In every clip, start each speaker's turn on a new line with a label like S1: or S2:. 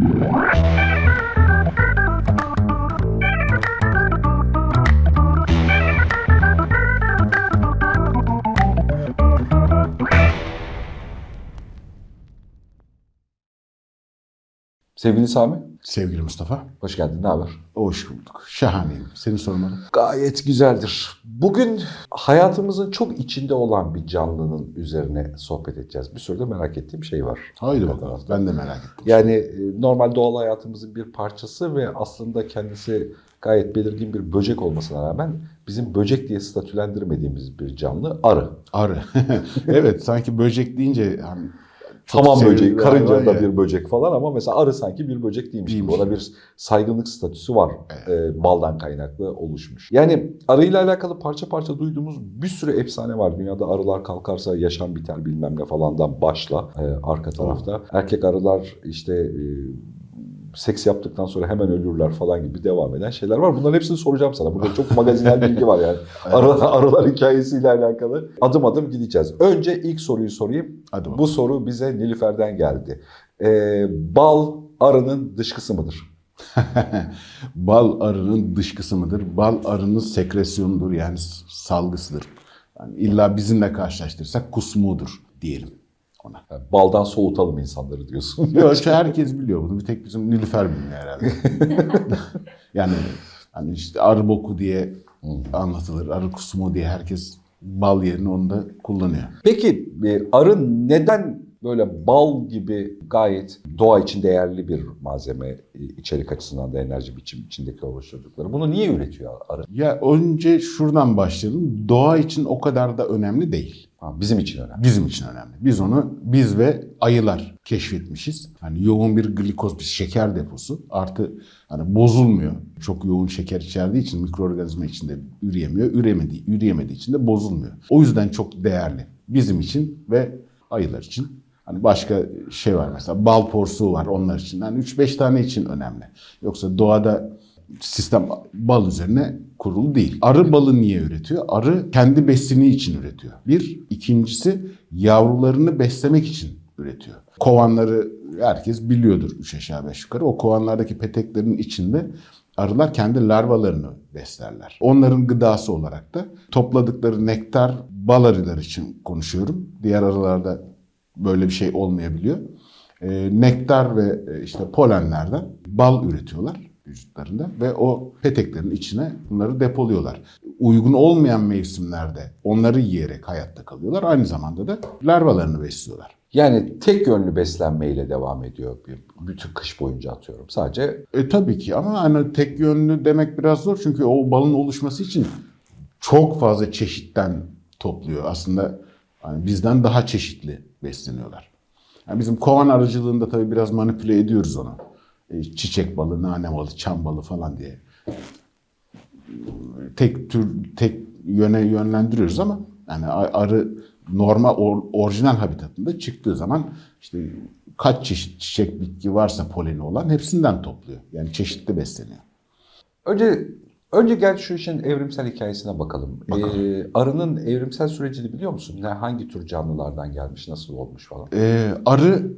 S1: Música Sevgili Sami,
S2: Sevgili Mustafa,
S1: hoş geldin. Ne haber?
S2: hoş bulduk. Şahaneyim. Seni sormalı.
S1: Gayet güzeldir. Bugün hayatımızın çok içinde olan bir canlının üzerine sohbet edeceğiz. Bir sürü de merak ettiğim şey var.
S2: Haydi bakalım. Ben de merak ettim.
S1: Yani e, normal doğal hayatımızın bir parçası ve aslında kendisi gayet belirgin bir böcek olmasına rağmen bizim böcek diye statülendirmediğimiz bir canlı arı.
S2: Arı. evet sanki böcek deyince hani çok
S1: Tamam
S2: sevimli
S1: böcek,
S2: bir
S1: karınca
S2: hayvan
S1: da
S2: ya.
S1: bir böcek falan ama mesela arı sanki bir böcek değilmiş gibi. Ona bir saygınlık statüsü var. e, baldan kaynaklı oluşmuş. Yani arıyla alakalı parça parça duyduğumuz bir sürü efsane var. Dünyada arılar kalkarsa yaşam biter bilmem ne falandan başla e, arka tarafta. Erkek arılar işte e, seks yaptıktan sonra hemen ölürler falan gibi devam eden şeyler var. Bunların hepsini soracağım sana. Burada çok magazinel bilgi var yani. Arı, arılar hikayesiyle alakalı. Adım adım gideceğiz. Önce ilk soruyu sorayım.
S2: Hadi bakalım.
S1: Bu soru bize Nilüfer'den geldi. Ee, bal arının dışkısı mıdır?
S2: Bal arının dışkısı mıdır? Bal arının sekresyonudur yani salgısıdır. Yani illa bizimle karşılaştırırsak kusmuğudur diyelim ona.
S1: Yani baldan soğutalım insanları diyorsun.
S2: Yok işte herkes biliyor bunu. Bir tek bizim Nilüfer bilmiyor herhalde. yani hani işte arı boku diye anlatılır. Arı kusmu diye herkes bal yerine onu da kullanıyor.
S1: Peki e, arı neden böyle bal gibi gayet doğa için değerli bir malzeme e, içerik açısından da enerji biçim içindeki oluşturdukları? Bunu niye üretiyor arı?
S2: Ya önce şuradan başlayalım. Doğa için o kadar da önemli değil.
S1: Bizim için önemli.
S2: Bizim için önemli. Biz onu biz ve ayılar keşfetmişiz. Hani yoğun bir glikoz, bir şeker deposu. Artı hani bozulmuyor. Çok yoğun şeker içerdiği için mikroorganizma içinde üreyemiyor. Üremediği, üreyemediği için de bozulmuyor. O yüzden çok değerli. Bizim için ve ayılar için. Hani başka şey var mesela bal porsuğu var onlar için. Hani 3-5 tane için önemli. Yoksa doğada sistem bal üzerine kurulu değil. Arı balı niye üretiyor? Arı kendi besini için üretiyor. Bir. ikincisi yavrularını beslemek için üretiyor. Kovanları herkes biliyordur üç aşağı beş yukarı. O kovanlardaki peteklerin içinde arılar kendi larvalarını beslerler. Onların gıdası olarak da topladıkları nektar bal arılar için konuşuyorum. Diğer arılarda böyle bir şey olmayabiliyor. E, nektar ve e, işte polenlerden bal üretiyorlar vücutlarında ve o peteklerin içine bunları depoluyorlar. Uygun olmayan mevsimlerde onları yiyerek hayatta kalıyorlar. Aynı zamanda da larvalarını besliyorlar.
S1: Yani tek yönlü beslenmeyle devam ediyor bir- bütün kış boyunca atıyorum. Sadece
S2: E tabii ki ama hani tek yönlü demek biraz zor çünkü o balın oluşması için çok fazla çeşitten topluyor. Aslında hani bizden daha çeşitli besleniyorlar. Yani bizim kovan aracılığında tabii biraz manipüle ediyoruz onu. E, çiçek balı, nane balı, çam balı falan diye. Tek tür, tek yöne yönlendiriyoruz ama yani arı normal or- orijinal habitatında çıktığı zaman işte kaç çeşit çiçek bitki varsa poleni olan hepsinden topluyor. Yani çeşitli besleniyor.
S1: önce önce gel şu işin evrimsel hikayesine bakalım. Ee, arının evrimsel sürecini biliyor musun? Ne hangi tür canlılardan gelmiş, nasıl olmuş falan?
S2: Ee, arı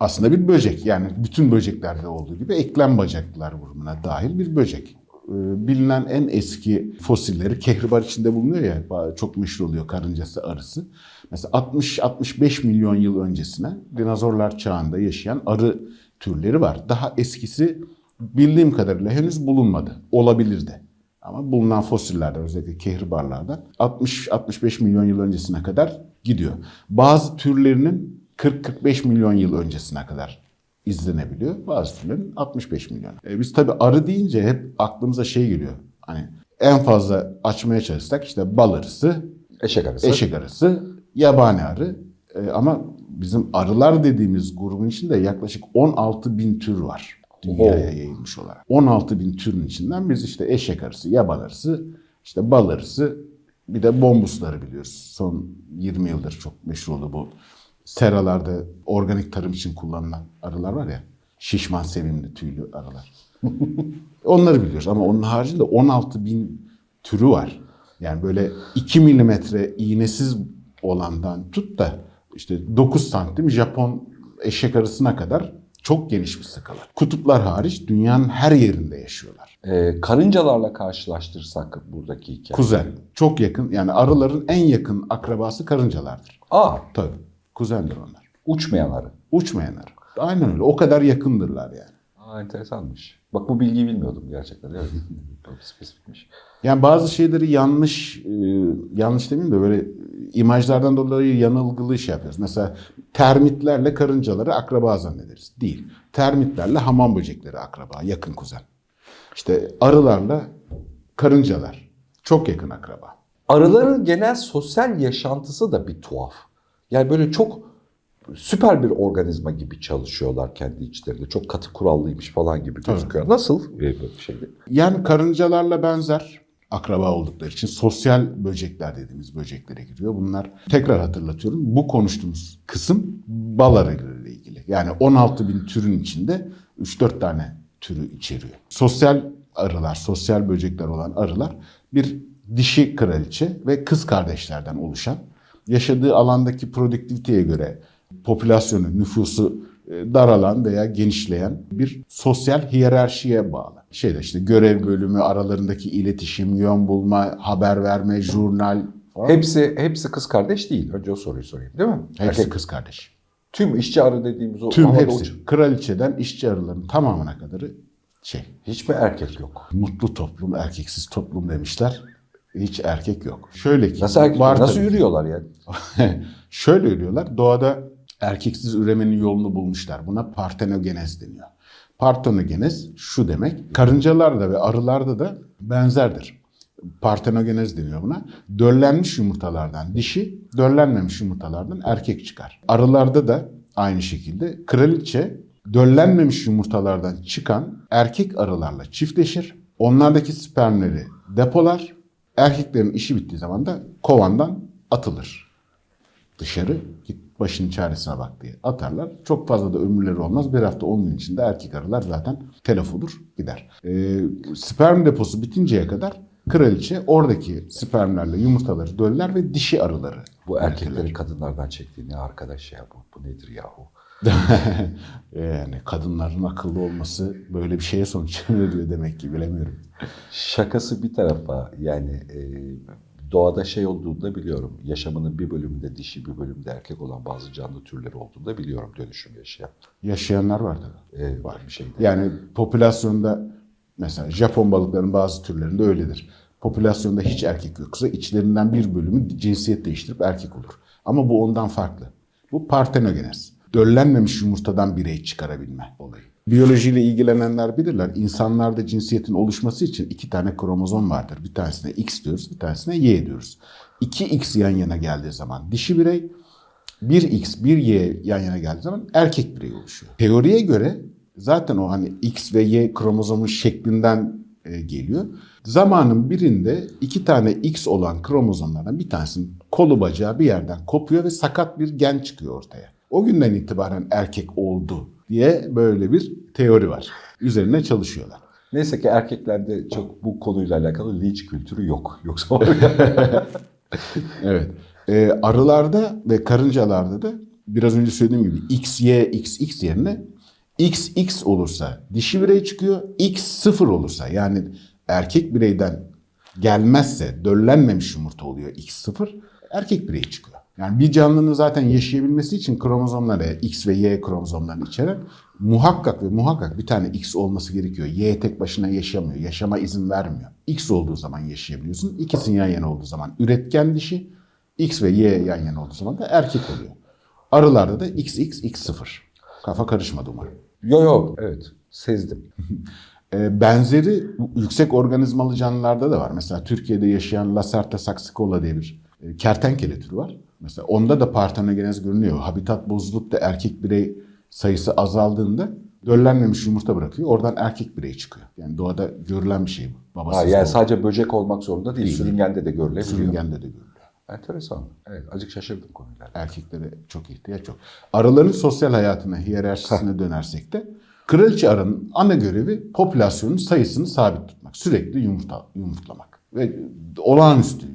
S2: aslında bir böcek. Yani bütün böceklerde olduğu gibi eklem bacaklılar grubuna dahil bir böcek. Ee, bilinen en eski fosilleri kehribar içinde bulunuyor ya çok meşhur oluyor karıncası arısı. Mesela 60-65 milyon yıl öncesine dinozorlar çağında yaşayan arı türleri var. Daha eskisi bildiğim kadarıyla henüz bulunmadı. Olabilir de. Ama bulunan fosillerden özellikle kehribarlardan 60-65 milyon yıl öncesine kadar gidiyor. Bazı türlerinin 40-45 milyon yıl öncesine kadar izlenebiliyor. Bazı türlerin 65 milyon. E, biz tabii arı deyince hep aklımıza şey geliyor. Hani en fazla açmaya çalışsak işte bal arısı,
S1: Eşek arısı.
S2: eşek arısı, yabani arı. E, ama bizim arılar dediğimiz grubun içinde yaklaşık 16 bin tür var. Dünyaya yayılmış olarak. 16 bin türün içinden biz işte eşek arısı, yaban arısı, işte bal arısı, bir de bombusları biliyoruz. Son 20 yıldır çok meşhur oldu bu. Seralarda organik tarım için kullanılan arılar var ya. Şişman, sevimli, tüylü arılar. Onları biliyoruz ama onun haricinde 16 bin türü var. Yani böyle 2 milimetre iğnesiz olandan tut da işte 9 santim Japon eşek arısına kadar Çok geniş bir skala. Kutuplar hariç dünyanın her yerinde yaşıyorlar.
S1: Ee, karıncalarla karşılaştırsak buradaki hikaye.
S2: Kuzen. Çok yakın. Yani arıların en yakın akrabası karıncalardır.
S1: Aa,
S2: Tabii. Kuzendir onlar.
S1: uçmayan arı.
S2: Uçmayan arı. Aynen öyle. O kadar yakındırlar yani.
S1: Aa, enteresanmış. Bak bu bilgiyi bilmiyordum gerçekten. Evet. Çok spesifikmiş.
S2: Yani bazı şeyleri yanlış, e, yanlış demeyeyim de böyle imajlardan dolayı yanılgılı şey yapıyoruz. Mesela termitlerle karıncaları akraba zannederiz. Değil. Termitlerle hamam böcekleri akraba, yakın kuzen. İşte arılarla karıncalar çok yakın akraba.
S1: Arıların genel sosyal yaşantısı da bir tuhaf. Yani böyle çok süper bir organizma gibi çalışıyorlar kendi içlerinde. Çok katı kurallıymış falan gibi gözüküyor. Nasıl e, böyle bir şeydi?
S2: Yani karıncalarla benzer akraba oldukları için sosyal böcekler dediğimiz böceklere giriyor. Bunlar tekrar hatırlatıyorum bu konuştuğumuz kısım bal arılarıyla ilgili. Yani 16 bin türün içinde 3-4 tane türü içeriyor. Sosyal arılar, sosyal böcekler olan arılar bir dişi kraliçe ve kız kardeşlerden oluşan yaşadığı alandaki produktiviteye göre popülasyonu, nüfusu e, daralan veya genişleyen bir sosyal hiyerarşiye bağlı. Şeyde işte görev bölümü, aralarındaki iletişim, yön bulma, haber verme, jurnal falan.
S1: Hepsi hepsi kız kardeş değil. Önce o soruyu sorayım değil mi?
S2: Hepsi
S1: Erkek-
S2: kız kardeş.
S1: Tüm işçi arı dediğimiz o
S2: Tüm hepsi.
S1: uç-
S2: Kraliçeden işçi arıların tamamına kadarı şey.
S1: Hiç mi erkek yok?
S2: Mutlu toplum, erkeksiz toplum demişler. Hiç erkek yok. Şöyle ki.
S1: Nasıl erkek?
S2: var
S1: Nasıl
S2: tabii.
S1: yürüyorlar yani?
S2: Şöyle yürüyorlar. Doğada erkeksiz üremenin yolunu bulmuşlar. Buna partenogenez deniyor. Partenogenez şu demek. Karıncalarda ve arılarda da benzerdir. Partenogenez deniyor buna. Döllenmiş yumurtalardan dişi, döllenmemiş yumurtalardan erkek çıkar. Arılarda da aynı şekilde kraliçe döllenmemiş yumurtalardan çıkan erkek arılarla çiftleşir. Onlardaki spermleri depolar. Erkeklerin işi bittiği zaman da kovandan atılır dışarı git başının çaresine bak diye atarlar. Çok fazla da ömürleri olmaz. Bir hafta 10 gün içinde erkek arılar zaten telef olur gider. Ee, sperm deposu bitinceye kadar kraliçe oradaki spermlerle yumurtaları döller ve dişi arıları.
S1: Bu erkekleri kadınlardan çektiği ne arkadaş ya bu, bu nedir yahu?
S2: yani kadınların akıllı olması böyle bir şeye sonuç veriyor demek ki bilemiyorum.
S1: Şakası bir tarafa yani e, doğada şey olduğunu da biliyorum. Yaşamının bir bölümünde dişi bir bölümde erkek olan bazı canlı türleri olduğunu da biliyorum dönüşüm yaşayan.
S2: Yaşayanlar var tabii.
S1: E, var bir şeyde.
S2: Yani popülasyonda mesela Japon balıkların bazı türlerinde öyledir. Popülasyonda hiç erkek yoksa içlerinden bir bölümü cinsiyet değiştirip erkek olur. Ama bu ondan farklı. Bu partenogenez. Döllenmemiş yumurtadan birey çıkarabilme olayı. Biyolojiyle ilgilenenler bilirler. İnsanlarda cinsiyetin oluşması için iki tane kromozom vardır. Bir tanesine X diyoruz, bir tanesine Y diyoruz. 2X yan yana geldiği zaman dişi birey, 1X, 1Y yan yana geldiği zaman erkek birey oluşuyor. Teoriye göre zaten o hani X ve Y kromozomun şeklinden e, geliyor. Zamanın birinde iki tane X olan kromozomlardan bir tanesinin kolu bacağı bir yerden kopuyor ve sakat bir gen çıkıyor ortaya. O günden itibaren erkek oldu diye böyle bir teori var. Üzerine çalışıyorlar.
S1: Neyse ki erkeklerde çok bu konuyla alakalı linç kültürü yok. Yoksa var.
S2: Evet. Ee, arılarda ve karıncalarda da biraz önce söylediğim gibi X, Y, X, X yerine X, X olursa dişi birey çıkıyor. X sıfır olursa yani erkek bireyden gelmezse döllenmemiş yumurta oluyor X sıfır. Erkek birey çıkıyor. Yani bir canlının zaten yaşayabilmesi için kromozomları X ve Y kromozomlarını içeren muhakkak ve muhakkak bir tane X olması gerekiyor. Y tek başına yaşamıyor. Yaşama izin vermiyor. X olduğu zaman yaşayabiliyorsun. İkisinin yan yana olduğu zaman üretken dişi, X ve Y yan yana olduğu zaman da erkek oluyor. Arılarda da X, X, X sıfır. Kafa karışmadı umarım.
S1: yo yo evet sezdim.
S2: E, benzeri yüksek organizmalı canlılarda da var. Mesela Türkiye'de yaşayan Lacerta saxicola diye bir e, kertenkele türü var. Mesela onda da partenogenez görünüyor. Habitat bozulup da erkek birey sayısı azaldığında döllenmemiş yumurta bırakıyor. Oradan erkek birey çıkıyor. Yani doğada görülen bir şey bu.
S1: Ha,
S2: Babasız
S1: yani
S2: doğum.
S1: sadece böcek olmak zorunda değil.
S2: Değil.
S1: Sürüngende de görülebiliyor.
S2: Sürüngende de görülüyor.
S1: Enteresan. Evet azıcık şaşırdım konuyla.
S2: Erkeklere çok ihtiyaç yok. Arıların sosyal hayatına, hiyerarşisine dönersek de kraliçe arının ana görevi popülasyonun sayısını sabit tutmak. Sürekli yumurta, yumurtlamak. Ve olağanüstü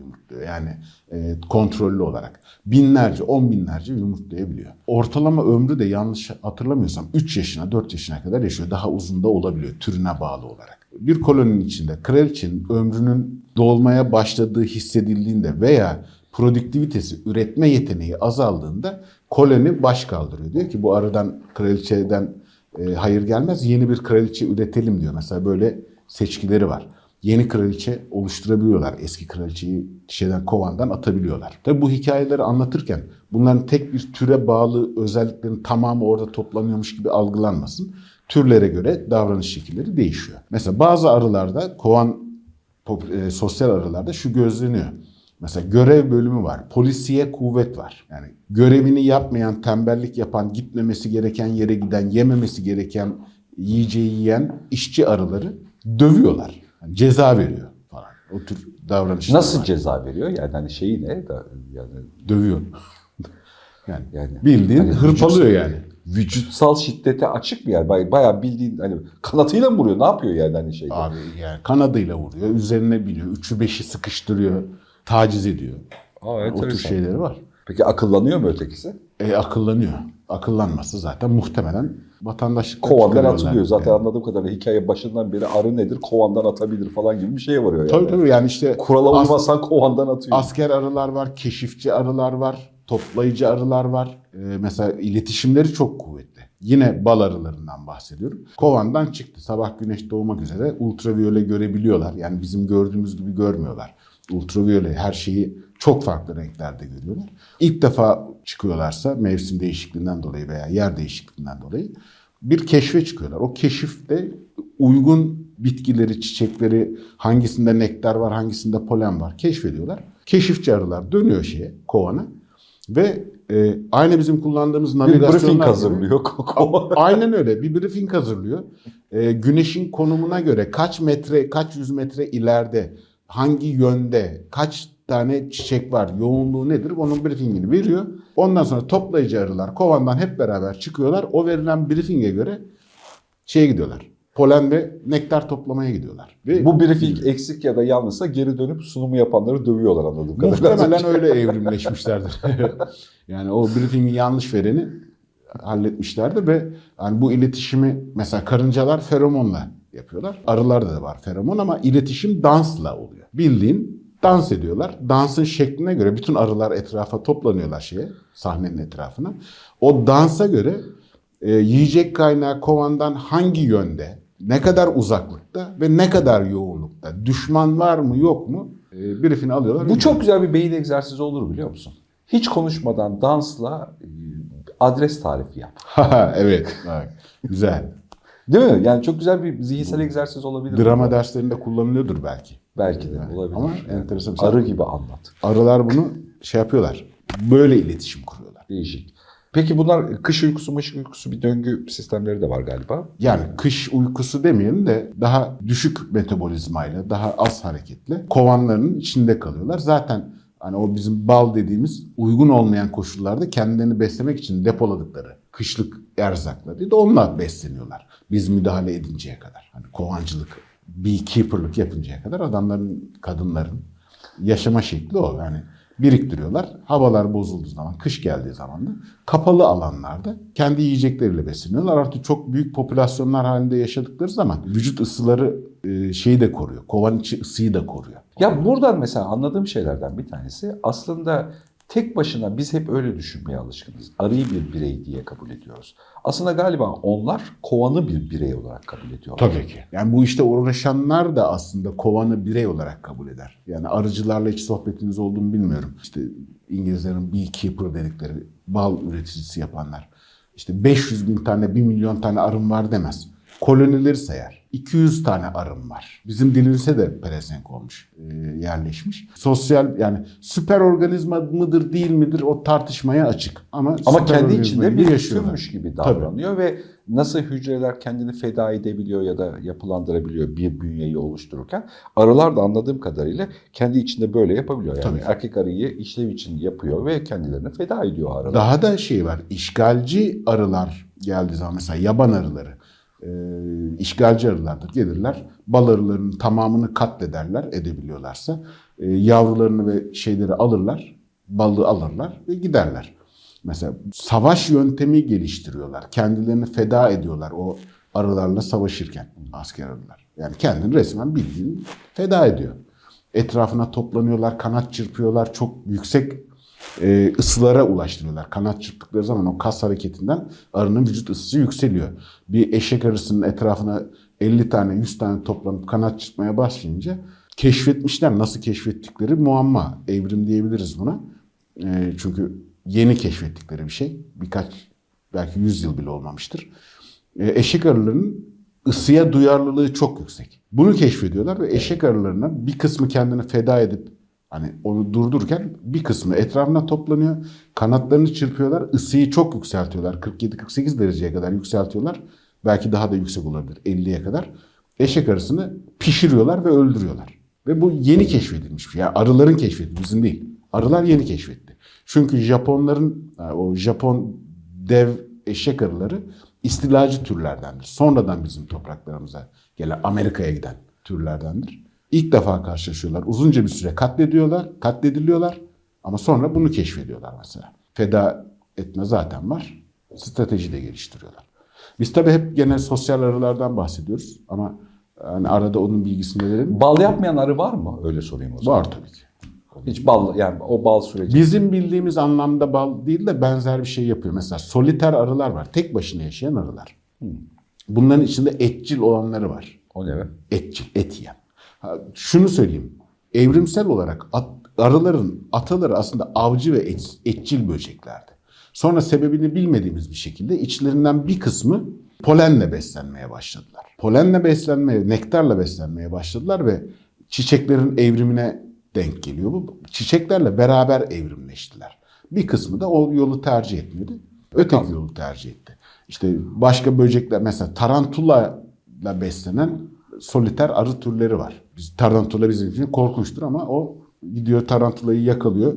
S2: Yani e, kontrollü olarak. Binlerce, on binlerce yumurtlayabiliyor. Ortalama ömrü de yanlış hatırlamıyorsam 3 yaşına, 4 yaşına kadar yaşıyor. Daha uzun da olabiliyor türüne bağlı olarak. Bir koloninin içinde kraliçenin ömrünün dolmaya başladığı hissedildiğinde veya produktivitesi, üretme yeteneği azaldığında koloni baş kaldırıyor. Diyor ki bu aradan kraliçeden e, hayır gelmez yeni bir kraliçe üretelim diyor. Mesela böyle seçkileri var. Yeni kraliçe oluşturabiliyorlar. Eski kraliçeyi şeyden kovandan atabiliyorlar. Tabi bu hikayeleri anlatırken bunların tek bir türe bağlı özelliklerin tamamı orada toplanıyormuş gibi algılanmasın. Türlere göre davranış şekilleri değişiyor. Mesela bazı arılarda kovan e, sosyal arılarda şu gözleniyor. Mesela görev bölümü var. Polisiye kuvvet var. Yani görevini yapmayan, tembellik yapan, gitmemesi gereken yere giden, yememesi gereken yiyeceği yiyen işçi arıları dövüyorlar. Yani ceza veriyor falan. O tür davranışlar
S1: Nasıl
S2: var.
S1: ceza veriyor? Yani hani şeyi ne? Yani,
S2: dövüyor? yani,
S1: yani
S2: bildiğin
S1: Hani
S2: hırpalıyor
S1: vücut-
S2: yani.
S1: vücutsal şiddete açık bir yer. Bay- Bayağı bildiğin hani kanatıyla mı vuruyor? Ne yapıyor yani hani şeyde?
S2: Abi yani kanadıyla vuruyor, üzerine biniyor, üçü beşi sıkıştırıyor, taciz ediyor.
S1: Aa,
S2: o tür şeyleri var.
S1: Peki akıllanıyor mu ötekisi?
S2: E, akıllanıyor. Akıllanması zaten muhtemelen vatandaşlık
S1: Kovandan atılıyor. Zaten anladığım kadarıyla hikaye başından beri arı nedir? Kovandan atabilir falan gibi bir şeye varıyor yani.
S2: Tabii tabii yani işte
S1: Kurala
S2: as-
S1: uymasan kovandan atıyor.
S2: asker arılar var, keşifçi arılar var, toplayıcı arılar var. E, mesela iletişimleri çok kuvvetli. Yine bal arılarından bahsediyorum. Kovandan çıktı. Sabah güneş doğmak üzere ultraviyole görebiliyorlar. Yani bizim gördüğümüz gibi görmüyorlar. Ultraviyole her şeyi çok farklı renklerde görüyorlar. İlk defa çıkıyorlarsa mevsim değişikliğinden dolayı veya yer değişikliğinden dolayı bir keşfe çıkıyorlar. O keşifte uygun bitkileri, çiçekleri, hangisinde nektar var, hangisinde polen var keşfediyorlar. Keşifçi arılar dönüyor şeye, kovana ve e, aynı bizim kullandığımız
S1: bir
S2: navigasyonlar
S1: briefing
S2: gibi-
S1: hazırlıyor.
S2: Aynen öyle. Bir briefing hazırlıyor. Ee, güneşin konumuna göre kaç metre, kaç yüz metre ileride, hangi yönde, kaç tane çiçek var, yoğunluğu nedir onun briefingini veriyor. Ondan sonra toplayıcı arılar kovandan hep beraber çıkıyorlar. O verilen briefinge göre şeye gidiyorlar. Polen ve nektar toplamaya gidiyorlar. Ve
S1: Bu briefing eksik ya da yanlışsa geri dönüp sunumu yapanları dövüyorlar anladığım kadarıyla.
S2: Muhtemelen öyle evrimleşmişlerdir. yani o briefingi yanlış vereni halletmişlerdi ve yani bu iletişimi mesela karıncalar feromonla yapıyorlar. Arılarda da var feromon ama iletişim dansla oluyor. Bildiğin dans ediyorlar. Dansın şekline göre bütün arılar etrafa toplanıyorlar şeye, sahnenin etrafına. O dansa göre e, yiyecek kaynağı kovandan hangi yönde, ne kadar uzaklıkta ve ne kadar yoğunlukta, düşman var mı yok mu e, briefini alıyorlar.
S1: Bu çok güzel bir beyin egzersizi olur biliyor musun? Hiç konuşmadan dansla e, adres tarifi yap.
S2: evet. Bak, güzel.
S1: Değil mi? Yani çok güzel bir zihinsel egzersiz olabilir.
S2: Drama derslerinde kullanılıyordur belki.
S1: Belki de olabilir.
S2: Ama
S1: Yani
S2: enteresan.
S1: Arı gibi anlat.
S2: Arılar bunu şey yapıyorlar. Böyle iletişim kuruyorlar.
S1: Değişik. Peki bunlar kış uykusu, mış uykusu bir döngü sistemleri de var galiba.
S2: Yani kış uykusu demeyelim de daha düşük metabolizmayla, daha az hareketli kovanlarının içinde kalıyorlar. Zaten hani o bizim bal dediğimiz uygun olmayan koşullarda kendilerini beslemek için depoladıkları kışlık erzakları da onunla besleniyorlar. Biz müdahale edinceye kadar. Hani kovancılık, beekeeper'lık yapıncaya kadar adamların, kadınların yaşama şekli o. Yani biriktiriyorlar. Havalar bozulduğu zaman, kış geldiği zaman da kapalı alanlarda kendi yiyecekleriyle besleniyorlar. Artık çok büyük popülasyonlar halinde yaşadıkları zaman vücut ısıları e, şeyi de koruyor. Kovan içi ısıyı da koruyor.
S1: Ya buradan mesela anladığım şeylerden bir tanesi aslında tek başına biz hep öyle düşünmeye alışkınız. Arıyı bir birey diye kabul ediyoruz. Aslında galiba onlar kovanı bir birey olarak kabul ediyorlar.
S2: Tabii ki. Yani bu işte uğraşanlar da aslında kovanı birey olarak kabul eder. Yani arıcılarla hiç sohbetiniz olduğunu bilmiyorum. İşte İngilizlerin beekeeper dedikleri bal üreticisi yapanlar. İşte 500 bin tane, 1 milyon tane arım var demez. Kolonileri sayar. 200 tane arım var. Bizim dilimize de pelesenk olmuş, e, yerleşmiş. Sosyal yani süper organizma mıdır değil midir o tartışmaya açık. Ama,
S1: Ama kendi içinde bir
S2: yaşıyorlar.
S1: tümmüş gibi davranıyor ve nasıl hücreler kendini feda edebiliyor ya da yapılandırabiliyor bir bünyeyi oluştururken arılar da anladığım kadarıyla kendi içinde böyle yapabiliyor. Yani
S2: Tabii.
S1: erkek arıyı işlev için yapıyor ve kendilerini feda ediyor arılar.
S2: Daha da şey var. işgalci arılar geldiği zaman mesela yaban arıları e, işgalci arılardır. Gelirler bal arılarının tamamını katlederler edebiliyorlarsa. e, yavrularını ve şeyleri alırlar, balığı alırlar ve giderler. Mesela savaş yöntemi geliştiriyorlar. Kendilerini feda ediyorlar o arılarla savaşırken asker arılar. Yani kendini resmen bildiğin feda ediyor. Etrafına toplanıyorlar, kanat çırpıyorlar, çok yüksek e, ısılara ulaştırıyorlar. Kanat çırptıkları zaman o kas hareketinden arının vücut ısısı yükseliyor. Bir eşek arısının etrafına 50 tane 100 tane toplanıp kanat çırpmaya başlayınca keşfetmişler. Nasıl keşfettikleri muamma. Evrim diyebiliriz buna. E, çünkü yeni keşfettikleri bir şey. Birkaç belki 100 yıl bile olmamıştır. E, eşek arılarının ısıya duyarlılığı çok yüksek. Bunu keşfediyorlar ve eşek arılarına bir kısmı kendini feda edip hani onu durdururken bir kısmı etrafına toplanıyor. Kanatlarını çırpıyorlar. ısıyı çok yükseltiyorlar. 47-48 dereceye kadar yükseltiyorlar. Belki daha da yüksek olabilir 50'ye kadar. Eşek arısını pişiriyorlar ve öldürüyorlar. Ve bu yeni keşfedilmiş bir şey. Yani arıların keşfeti bizim değil. Arılar yeni keşfetti. Çünkü Japonların yani o Japon dev eşek arıları istilacı türlerdendir. Sonradan bizim topraklarımıza gelen Amerika'ya giden türlerdendir. İlk defa karşılaşıyorlar. Uzunca bir süre katlediyorlar, katlediliyorlar ama sonra bunu keşfediyorlar mesela. Feda etme zaten var. Strateji de geliştiriyorlar. Biz tabii hep gene sosyal arılardan bahsediyoruz ama yani arada onun bilgisini verelim.
S1: Bal yapmayan arı var mı? Öyle sorayım o zaman.
S2: Var tabii ki.
S1: Hiç bal yani o bal süreci.
S2: Bizim bildiğimiz anlamda bal değil de benzer bir şey yapıyor. Mesela soliter arılar var. Tek başına yaşayan arılar. Bunların içinde etçil olanları var.
S1: O ne be?
S2: Etçil, et yiyen. Şunu söyleyeyim. Evrimsel olarak at- arıların ataları aslında avcı ve et- etçil böceklerdi. Sonra sebebini bilmediğimiz bir şekilde içlerinden bir kısmı polenle beslenmeye başladılar. Polenle beslenmeye, nektarla beslenmeye başladılar ve çiçeklerin evrimine denk geliyor bu. Çiçeklerle beraber evrimleştiler. Bir kısmı da o yolu tercih etmedi. Öteki yolu tercih etti. İşte başka böcekler mesela tarantula ile beslenen soliter arı türleri var. Biz tarantula bizim için korkunçtur ama o gidiyor tarantulayı yakalıyor,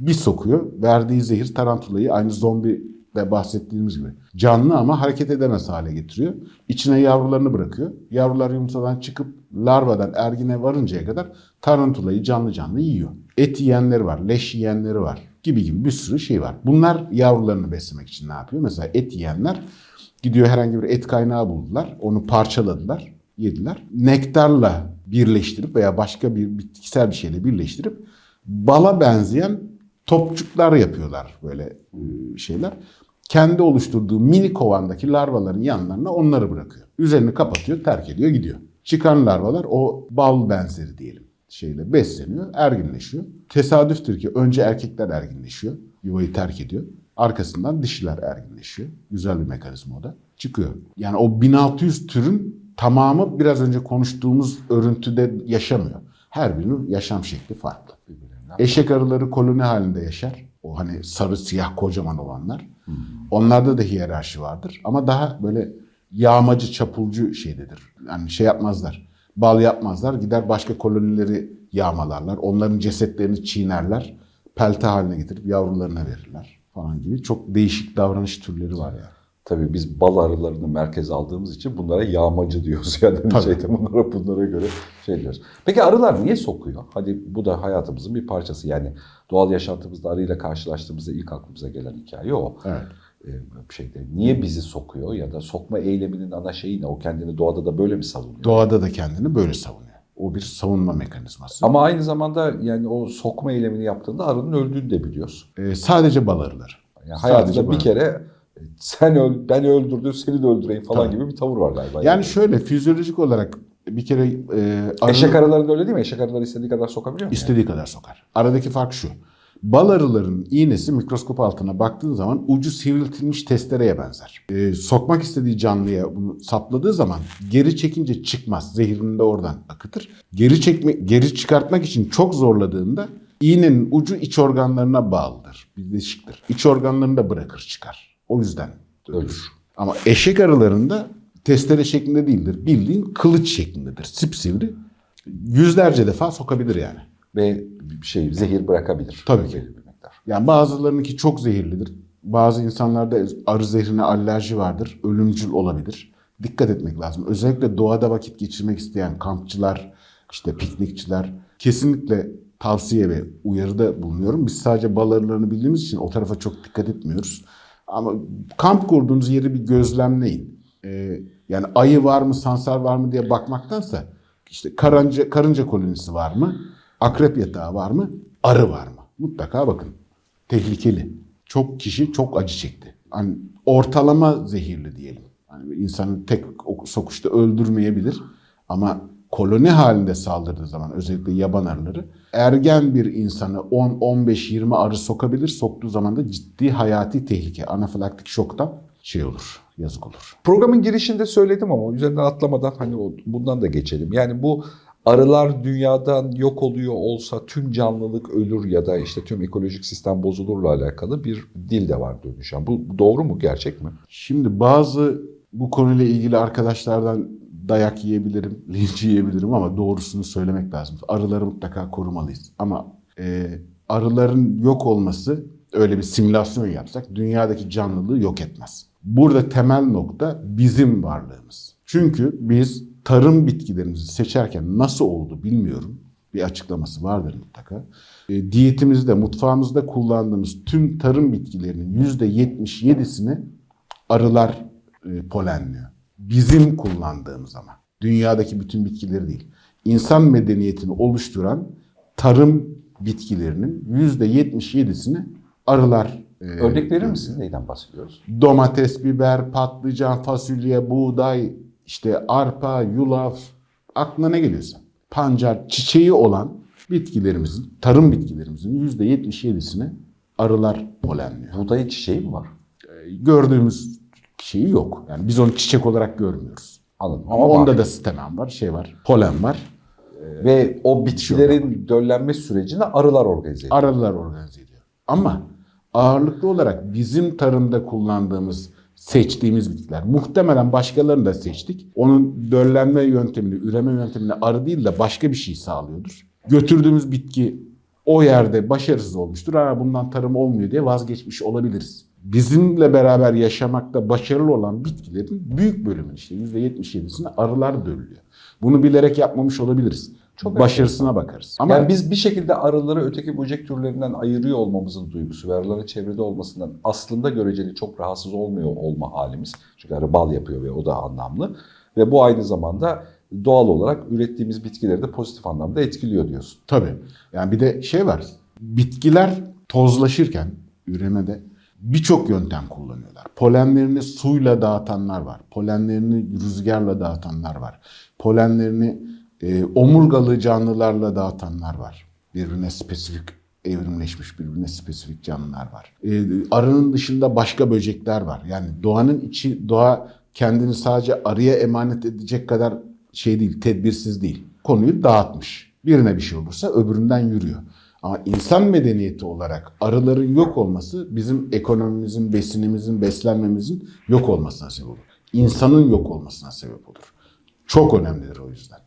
S2: bir sokuyor. Verdiği zehir tarantulayı aynı zombi de bahsettiğimiz gibi canlı ama hareket edemez hale getiriyor. İçine yavrularını bırakıyor. Yavrular yumurtadan çıkıp larvadan ergine varıncaya kadar tarantulayı canlı canlı yiyor. Et yiyenleri var, leş yiyenleri var gibi gibi bir sürü şey var. Bunlar yavrularını beslemek için ne yapıyor? Mesela et yiyenler gidiyor herhangi bir et kaynağı buldular. Onu parçaladılar, yediler. Nektarla birleştirip veya başka bir bitkisel bir şeyle birleştirip bala benzeyen topçuklar yapıyorlar böyle e, şeyler. Kendi oluşturduğu mini kovandaki larvaların yanlarına onları bırakıyor. Üzerini kapatıyor, terk ediyor, gidiyor. Çıkan larvalar o bal benzeri diyelim şeyle besleniyor, erginleşiyor. Tesadüftür ki önce erkekler erginleşiyor, yuvayı terk ediyor. Arkasından dişiler erginleşiyor. Güzel bir mekanizma o da. Çıkıyor. Yani o 1600 türün tamamı biraz önce konuştuğumuz örüntüde yaşamıyor. Her birinin yaşam şekli farklı. Eşek arıları koloni halinde yaşar. O hani sarı siyah kocaman olanlar. Onlarda da hiyerarşi vardır. Ama daha böyle yağmacı, çapulcu şeydedir. Yani şey yapmazlar. Bal yapmazlar. Gider başka kolonileri yağmalarlar. Onların cesetlerini çiğnerler. Pelte haline getirip yavrularına verirler falan gibi. Çok değişik davranış türleri var yani.
S1: Tabii biz bal arılarını merkeze aldığımız için bunlara yağmacı diyoruz. Yani şeyde bunlara bunlara göre şey diyoruz. Peki arılar niye sokuyor? Hadi bu da hayatımızın bir parçası. Yani doğal yaşantımızda arıyla karşılaştığımızda ilk aklımıza gelen hikaye o.
S2: Evet.
S1: Ee, bir şeyde niye bizi sokuyor ya da sokma eyleminin ana şeyi ne? O kendini doğada da böyle mi savunuyor?
S2: Doğada da kendini böyle savunuyor. O bir savunma mekanizması.
S1: Ama aynı zamanda yani o sokma eylemini yaptığında arının öldüğünü de biliyoruz.
S2: Ee, sadece bal arıları.
S1: Yani hayatında bir kere sen öl, ben öldürdüm seni de öldüreyim falan
S2: Tabii.
S1: gibi bir tavır var galiba.
S2: Yani şöyle fizyolojik olarak bir kere e, arı
S1: Eşek arılarında öyle değil mi? Eşek arıları istediği kadar sokabiliyor mu?
S2: istediği kadar sokar. Aradaki fark şu. Bal arıların iğnesi mikroskop altına baktığın zaman ucu sivriltilmiş testereye benzer. E, sokmak istediği canlıya bunu sapladığı zaman geri çekince çıkmaz. Zehirini de oradan akıtır. Geri çekme, geri çıkartmak için çok zorladığında iğnenin ucu iç organlarına bağlıdır. Birleşiktir. İç organlarını da bırakır çıkar. O yüzden ölür. Ama eşek arılarında testere şeklinde değildir. Bildiğin kılıç şeklindedir. Sipsivri. Yüzlerce defa sokabilir yani.
S1: Ve şey zehir bırakabilir.
S2: Tabii ki.
S1: Belli bir miktar.
S2: Yani bazılarınınki çok zehirlidir. Bazı insanlarda arı zehrine alerji vardır. Ölümcül olabilir. Dikkat etmek lazım. Özellikle doğada vakit geçirmek isteyen kampçılar, işte piknikçiler kesinlikle tavsiye ve uyarıda bulunuyorum. Biz sadece bal arılarını bildiğimiz için o tarafa çok dikkat etmiyoruz. Ama kamp kurduğunuz yeri bir gözlemleyin. Ee, yani ayı var mı, sansar var mı diye bakmaktansa işte karınca, karınca kolonisi var mı, akrep yatağı var mı, arı var mı? Mutlaka bakın. Tehlikeli. Çok kişi çok acı çekti. Hani ortalama zehirli diyelim. Hani insanı tek ok- sokuşta öldürmeyebilir ama koloni halinde saldırdığı zaman özellikle yaban arıları ergen bir insanı 10 15 20 arı sokabilir. Soktuğu zaman da ciddi hayati tehlike, anafilaktik şoktan şey olur, yazık olur.
S1: Programın girişinde söyledim ama üzerinden atlamadan hani bundan da geçelim. Yani bu arılar dünyadan yok oluyor olsa tüm canlılık ölür ya da işte tüm ekolojik sistem bozulurla alakalı bir dil de var dönüşen. Bu doğru mu, gerçek mi?
S2: Şimdi bazı bu konuyla ilgili arkadaşlardan dayak yiyebilirim, linç yiyebilirim ama doğrusunu söylemek lazım. Arıları mutlaka korumalıyız. Ama e, arıların yok olması öyle bir simülasyon yapsak dünyadaki canlılığı yok etmez. Burada temel nokta bizim varlığımız. Çünkü biz tarım bitkilerimizi seçerken nasıl oldu bilmiyorum. Bir açıklaması vardır mutlaka. E, diyetimizde, mutfağımızda kullandığımız tüm tarım bitkilerinin %77'sini arılar e, polenliyor. Bizim kullandığımız ama. Dünyadaki bütün bitkileri değil. İnsan medeniyetini oluşturan tarım bitkilerinin %77'sini arılar e,
S1: Örnek verir misiniz? Neyden bahsediyoruz?
S2: domates, biber, patlıcan, fasulye, buğday, işte arpa, yulaf, aklına ne geliyorsa. Pancar, çiçeği olan bitkilerimizin, tarım bitkilerimizin %77'sini arılar polenliyor.
S1: Buğdayın çiçeği mi var?
S2: Gördüğümüz şeyi yok. Yani biz onu çiçek olarak görmüyoruz.
S1: Anladım.
S2: Ama
S1: var.
S2: onda da stamen var, şey var, polen var.
S1: Ve o bitkilerin döllenme sürecini arılar organize ediyor.
S2: Arılar organize ediyor. Ama ağırlıklı olarak bizim tarımda kullandığımız, seçtiğimiz bitkiler. Muhtemelen başkalarını da seçtik. Onun döllenme yöntemini, üreme yöntemini arı değil de başka bir şey sağlıyordur. Götürdüğümüz bitki o yerde başarısız olmuştur. Ha, bundan tarım olmuyor diye vazgeçmiş olabiliriz. Bizimle beraber yaşamakta başarılı olan bitkilerin büyük bölümünün işte %77'sini arılar döllüyor. Bunu bilerek yapmamış olabiliriz.
S1: Çok
S2: Başarısına bakarız. Ama
S1: yani biz bir şekilde arıları öteki böcek türlerinden ayırıyor olmamızın duygusu ve arıların çevrede olmasından aslında göreceli çok rahatsız olmuyor olma halimiz. Çünkü arı bal yapıyor ve o da anlamlı. Ve bu aynı zamanda doğal olarak ürettiğimiz bitkileri de pozitif anlamda etkiliyor diyorsun.
S2: Tabii. Yani bir de şey var. Bitkiler tozlaşırken üremede birçok yöntem kullanıyorlar. Polenlerini suyla dağıtanlar var. Polenlerini rüzgarla dağıtanlar var. Polenlerini e, omurgalı canlılarla dağıtanlar var. Birbirine spesifik evrimleşmiş birbirine spesifik canlılar var. E, arının dışında başka böcekler var. Yani doğanın içi doğa kendini sadece arıya emanet edecek kadar şey değil, tedbirsiz değil. Konuyu dağıtmış. Birine bir şey olursa öbüründen yürüyor. Ama insan medeniyeti olarak arıların yok olması bizim ekonomimizin, besinimizin, beslenmemizin yok olmasına sebep olur. İnsanın yok olmasına sebep olur. Çok önemlidir o yüzden.